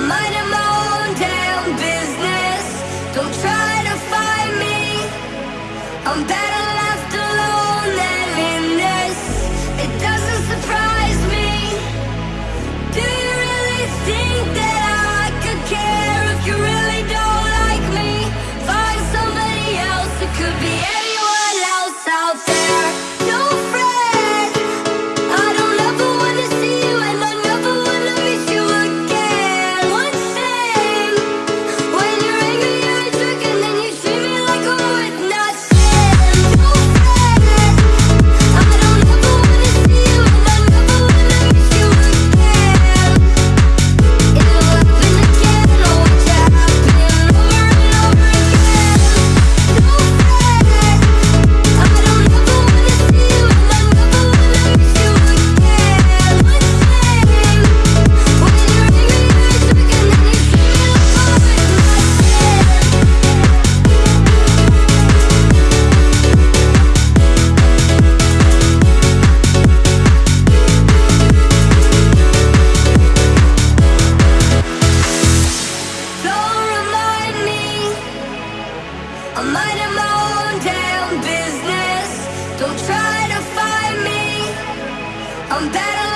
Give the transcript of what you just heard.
I'm minding I'm better